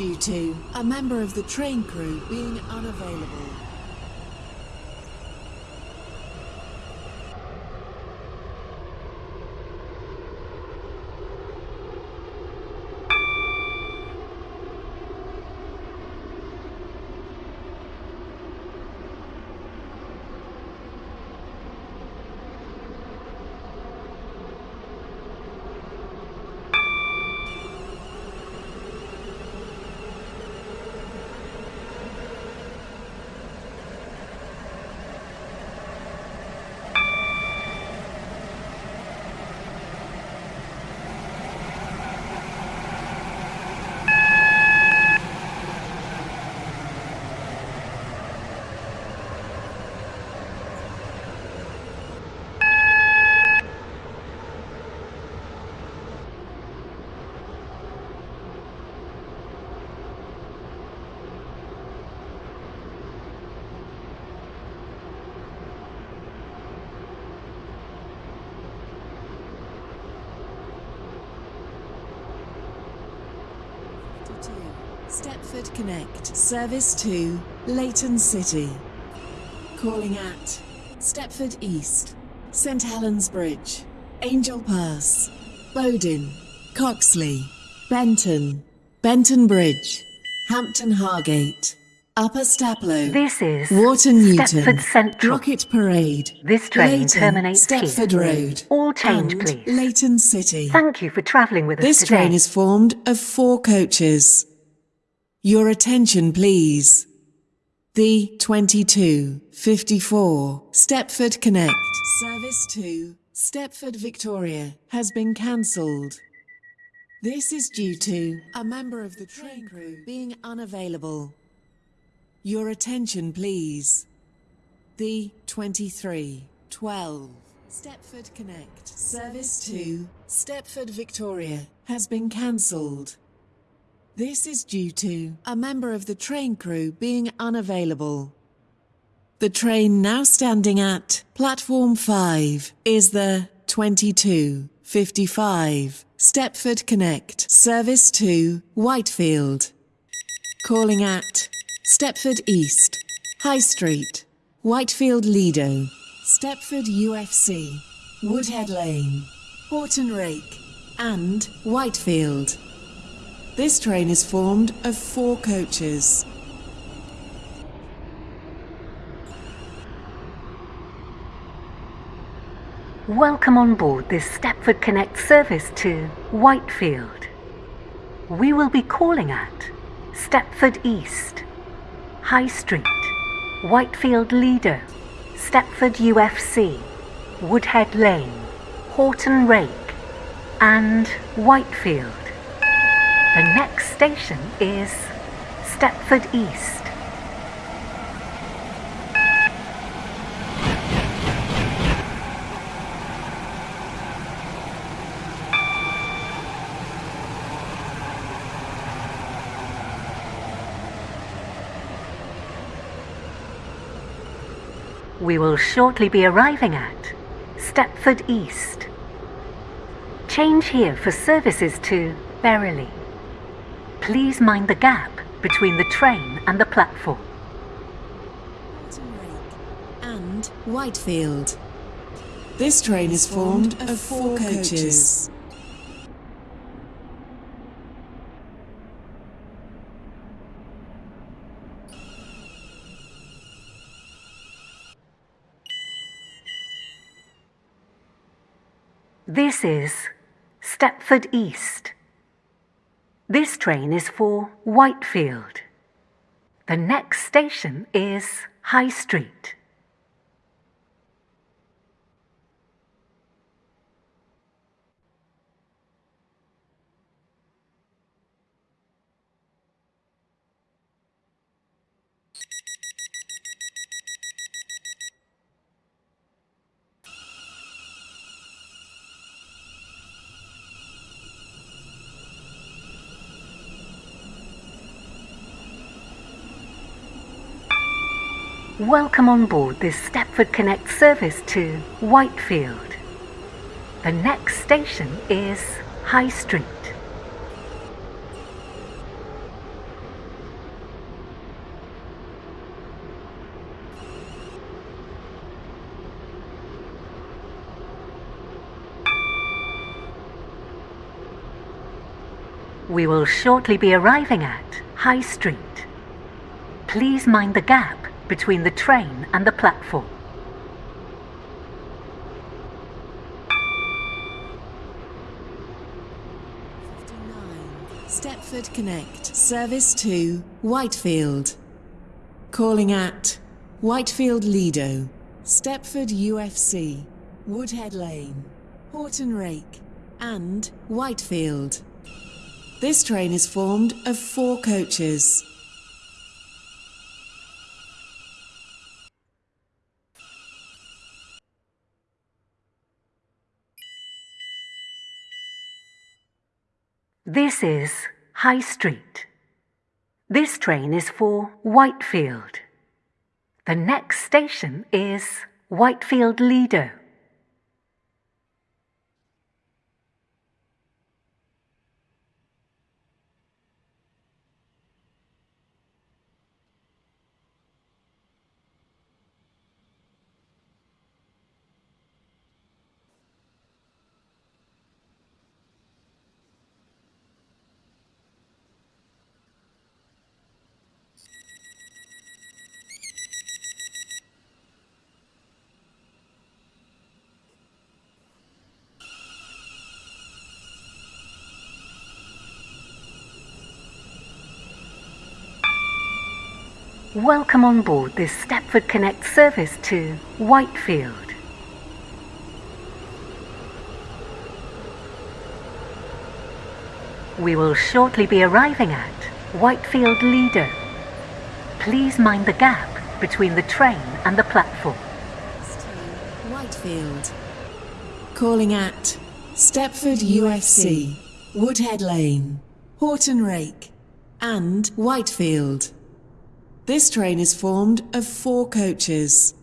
due to a member of the train crew being unavailable. Two, Stepford Connect, service to Leighton City. Calling at Stepford East, St Helens Bridge, Angel Pass, Bodin, Coxly, Benton, Benton Bridge, Hampton Hargate, Upper Staplow, This is Wharton Newton, Stepford Central. Rocket Parade, This train Leighton, terminates here. Stepford Road, All change, and please. Leighton City. Thank you for travelling with us This train is formed of four coaches. Your attention, please. The 2254 Stepford Connect service to Stepford Victoria has been cancelled. This is due to a member of the train crew being unavailable. Your attention, please. The 2312 Stepford Connect service to Stepford Victoria has been cancelled. This is due to a member of the train crew being unavailable. The train now standing at platform 5 is the 2255 Stepford Connect service to Whitefield. Calling at Stepford East, High Street, Whitefield Lido, Stepford UFC, Woodhead Lane, Horton Rake, and Whitefield. This train is formed of four coaches. Welcome on board this Stepford Connect service to Whitefield. We will be calling at Stepford East, High Street, Whitefield Lido, Stepford UFC, Woodhead Lane, Horton Rake, and Whitefield. The next station is Stepford East. We will shortly be arriving at Stepford East. Change here for services to Berrily. Please mind the gap between the train and the platform. And Whitefield. This train is formed of four coaches. This is Stepford East. This train is for Whitefield. The next station is High Street. Welcome on board this Stepford Connect service to Whitefield. The next station is High Street. We will shortly be arriving at High Street. Please mind the gap between the train and the platform. Stepford Connect, service to Whitefield. Calling at Whitefield Lido, Stepford UFC, Woodhead Lane, Horton Rake, and Whitefield. This train is formed of four coaches. This is High Street. This train is for Whitefield. The next station is Whitefield Lido. Welcome on board this Stepford Connect service to Whitefield. We will shortly be arriving at Whitefield Lido. Please mind the gap between the train and the platform. Whitefield. Calling at Stepford UFC, Woodhead Lane, Horton Rake, and Whitefield. This train is formed of four coaches.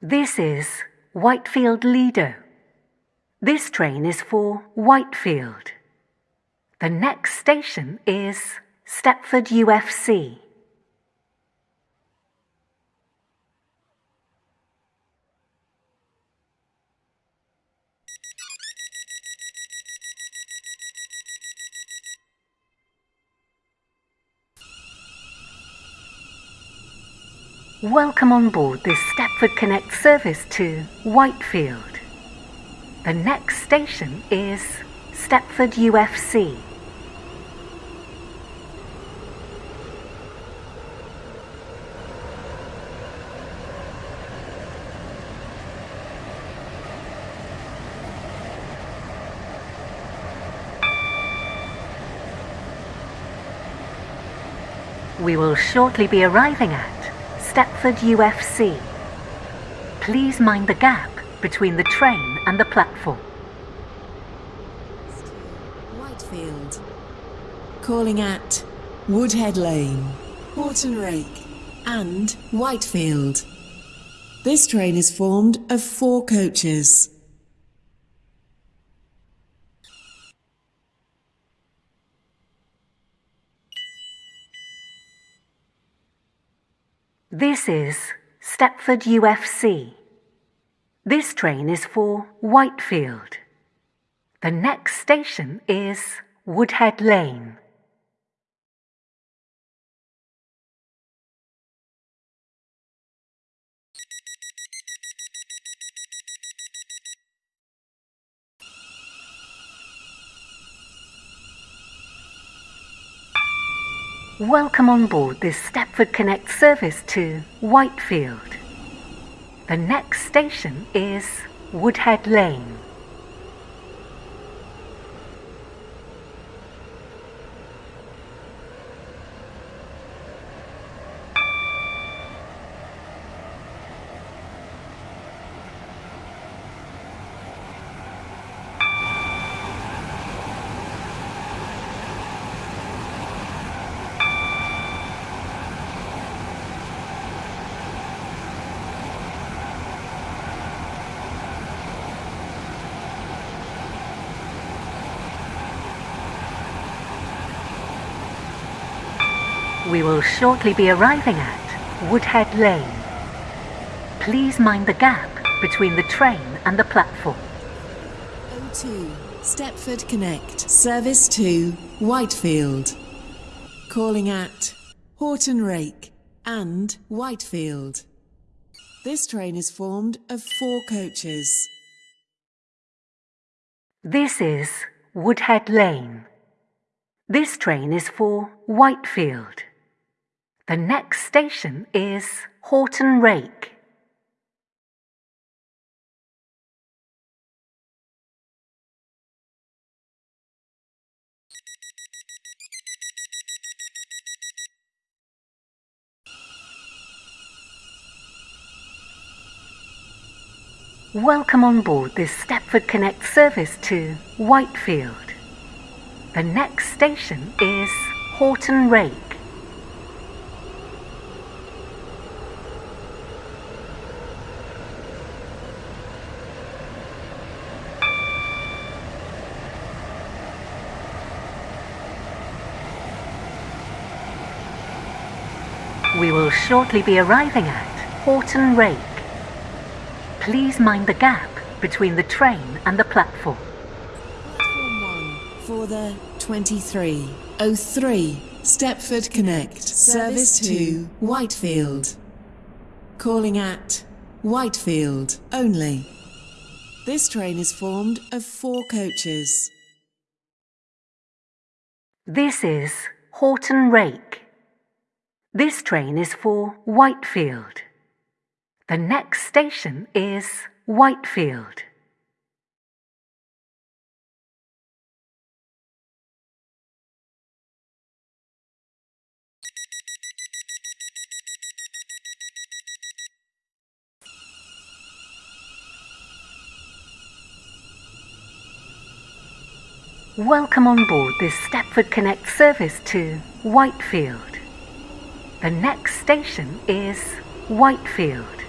This is Whitefield Lido. This train is for Whitefield. The next station is Stepford UFC. Welcome on board this Stepford Connect service to Whitefield. The next station is Stepford UFC. We will shortly be arriving at Stepford UFC. Please mind the gap between the train and the platform. Whitefield. Calling at Woodhead Lane, Horton Rake, and Whitefield. This train is formed of four coaches. This is Stepford UFC. This train is for Whitefield. The next station is Woodhead Lane. Welcome on board this Stepford Connect service to Whitefield. The next station is Woodhead Lane. We will shortly be arriving at Woodhead Lane. Please mind the gap between the train and the platform. O2 Stepford Connect. Service to Whitefield. Calling at Horton Rake and Whitefield. This train is formed of four coaches. This is Woodhead Lane. This train is for Whitefield. The next station is Horton Rake. Welcome on board this Stepford Connect service to Whitefield. The next station is Horton Rake. We will shortly be arriving at Horton Rake. Please mind the gap between the train and the platform. Platform 1 for the 2303 Stepford Connect. Service to Whitefield. Calling at Whitefield only. This train is formed of four coaches. This is Horton Rake. This train is for Whitefield. The next station is Whitefield. Welcome on board this Stepford Connect service to Whitefield. The next station is Whitefield.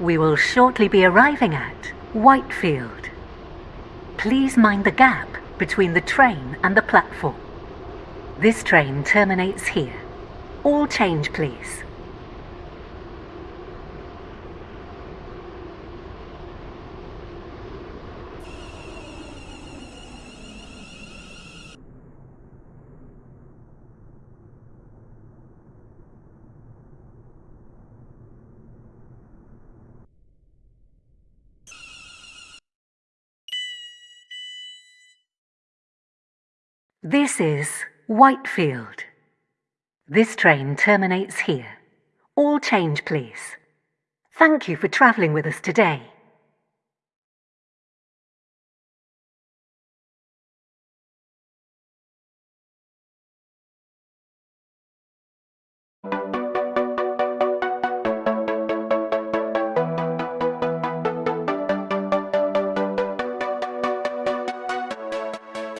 We will shortly be arriving at Whitefield. Please mind the gap between the train and the platform. This train terminates here. All change, please. This is Whitefield. This train terminates here. All change, please. Thank you for travelling with us today.